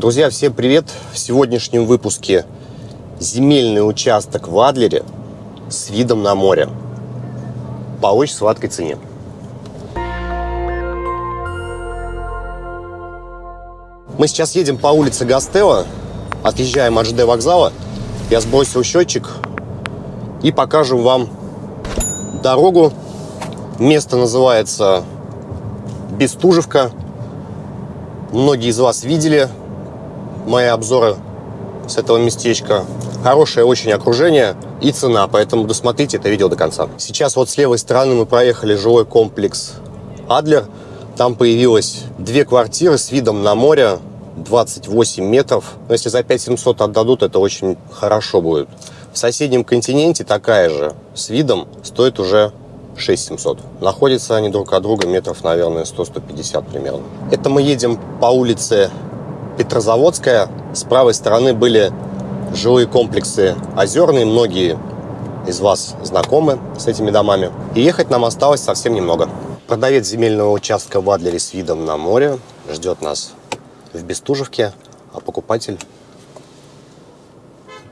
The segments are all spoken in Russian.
Друзья, всем привет! В сегодняшнем выпуске земельный участок в Адлере с видом на море по очень сладкой цене. Мы сейчас едем по улице Гастелла, отъезжаем от ЖД вокзала. Я сбросил счетчик и покажу вам дорогу. Место называется Бестужевка. Многие из вас видели мои обзоры с этого местечка. Хорошее очень окружение и цена, поэтому досмотрите это видео до конца. Сейчас вот с левой стороны мы проехали жилой комплекс Адлер. Там появилось две квартиры с видом на море, 28 метров. Но если за 5700 отдадут, это очень хорошо будет. В соседнем континенте такая же с видом стоит уже 6700. Находятся они друг от друга метров, наверное, 100-150 примерно. Это мы едем по улице Петрозаводская. С правой стороны были жилые комплексы озерные. Многие из вас знакомы с этими домами. И ехать нам осталось совсем немного. Продавец земельного участка в Адлере с видом на море ждет нас в Бестужевке, а покупатель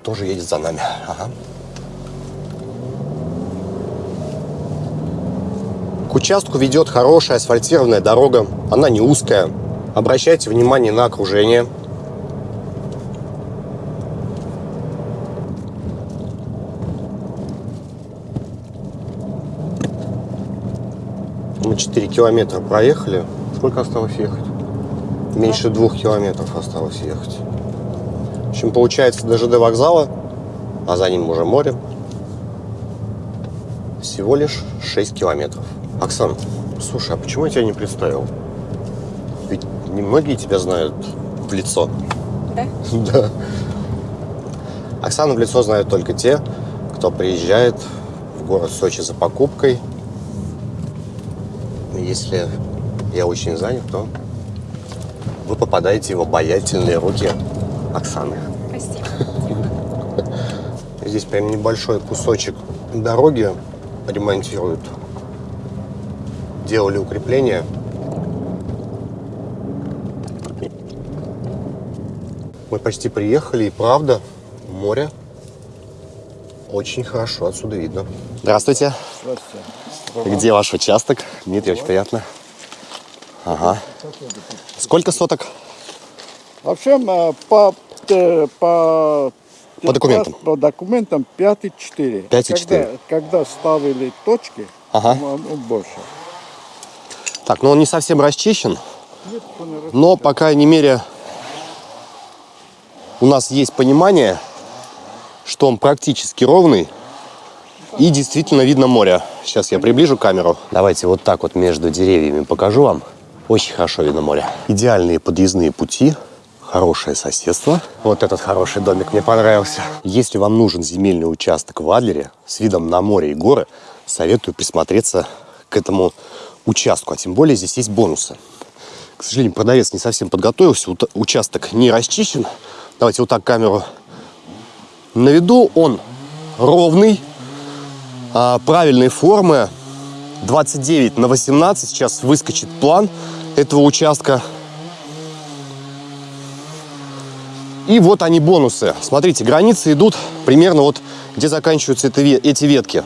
тоже едет за нами. Ага. К участку ведет хорошая асфальтированная дорога. Она не узкая, Обращайте внимание на окружение. Мы 4 километра проехали. Сколько осталось ехать? Меньше двух километров осталось ехать. В общем, получается до ЖД вокзала, а за ним уже море, всего лишь 6 километров. Оксан, слушай, а почему я тебя не представил? Немногие тебя знают в лицо. Да? Да. Оксану в лицо знают только те, кто приезжает в город Сочи за покупкой. Если я очень занят, то вы попадаете в обаятельные руки Оксаны. Прости. Здесь прям небольшой кусочек дороги ремонтируют. Делали укрепления. Мы почти приехали, и правда, море очень хорошо отсюда видно. Здравствуйте. Здравствуйте. Где ваш участок? Дмитрий, очень приятно. Ага. Сколько соток? Вообще э, по, э, по, По документам. По документам 5,4. 5,4. Когда, когда ставили точки, Ага. ну, ну, больше. Так, ну он не совсем расчищен, Нет, он не но, по крайней мере, у нас есть понимание, что он практически ровный и действительно видно море. Сейчас я приближу камеру. Давайте вот так вот между деревьями покажу вам. Очень хорошо видно море. Идеальные подъездные пути, хорошее соседство. Вот этот хороший домик мне понравился. Если вам нужен земельный участок в Адлере с видом на море и горы, советую присмотреться к этому участку. А тем более здесь есть бонусы. К сожалению, продавец не совсем подготовился. Участок не расчищен. Давайте вот так камеру на виду. Он ровный, а, правильной формы. 29 на 18. Сейчас выскочит план этого участка. И вот они бонусы. Смотрите, границы идут примерно вот, где заканчиваются это эти ветки.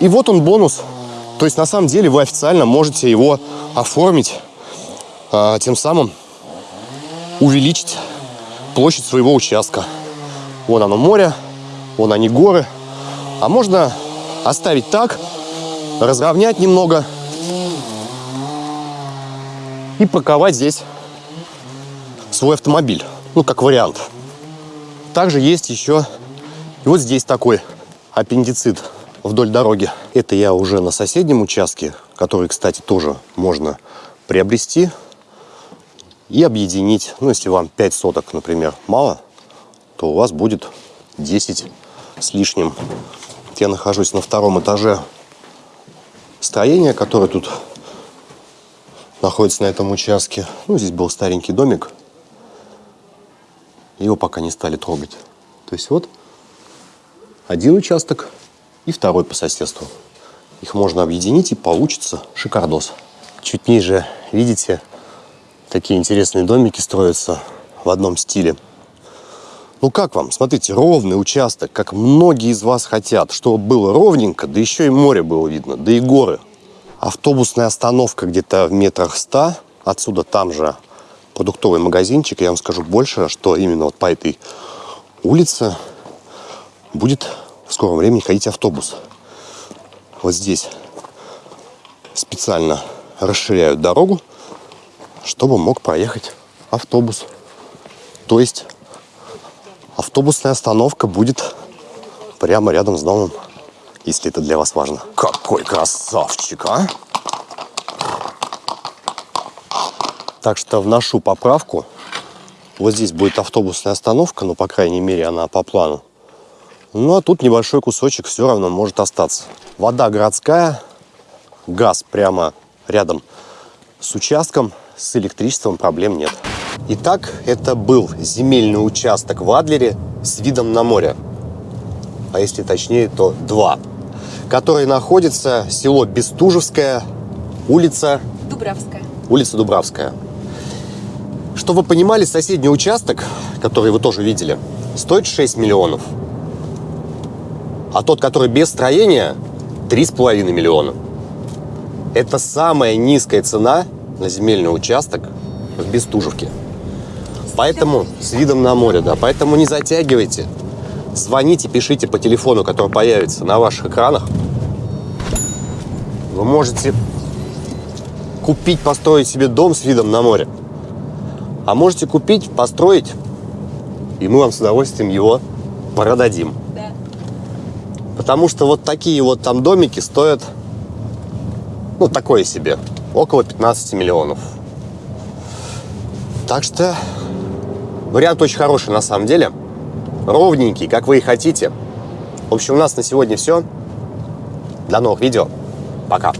И вот он бонус. То есть на самом деле вы официально можете его оформить, а, тем самым увеличить площадь своего участка. Вон оно море, вон они горы. А можно оставить так, разровнять немного и парковать здесь свой автомобиль. Ну, как вариант. Также есть еще и вот здесь такой аппендицит вдоль дороги. Это я уже на соседнем участке, который, кстати, тоже можно приобрести и объединить. Ну, если вам 5 соток, например, мало, то у вас будет 10 с лишним. Я нахожусь на втором этаже строения, которое тут находится на этом участке. Ну, здесь был старенький домик. Его пока не стали трогать. То есть вот один участок и второй по соседству. Их можно объединить и получится шикардос. Чуть ниже, видите, такие интересные домики строятся. в одном стиле. Ну как вам? Смотрите, ровный участок, как многие из вас хотят, чтобы было ровненько, да еще и море было видно, да и горы. Автобусная остановка где-то в метрах ста. Отсюда там же продуктовый магазинчик. Я вам скажу больше, что именно вот по этой улице будет в скором времени ходить автобус. Вот здесь специально расширяют дорогу, чтобы мог проехать автобус. То есть автобусная остановка будет прямо рядом с домом, если это для вас важно. Какой красавчик, а! Так что вношу поправку. Вот здесь будет автобусная остановка, но, по крайней мере, она по плану. Ну, а тут небольшой кусочек все равно может остаться. Вода городская, газ прямо рядом с участком, с электричеством проблем нет. Итак, это был земельный участок в Адлере с видом на море. А если точнее, то два. Который находится село Бестужевское, улица... Дубравская. Улица Дубравская. Чтобы вы понимали, соседний участок, который вы тоже видели, стоит 6 миллионов. А тот, который без строения, 3,5 миллиона. Это самая низкая цена на земельный участок в Бестужевке. Поэтому с видом на море, да. Поэтому не затягивайте. Звоните, пишите по телефону, который появится на ваших экранах. Вы можете купить, построить себе дом с видом на море. А можете купить, построить, и мы вам с удовольствием его продадим. Да. Потому что вот такие вот там домики стоят, ну, такое себе, около 15 миллионов. Так что вариант очень хороший на самом деле. Ровненький, как вы и хотите. В общем, у нас на сегодня все. До новых видео. Пока.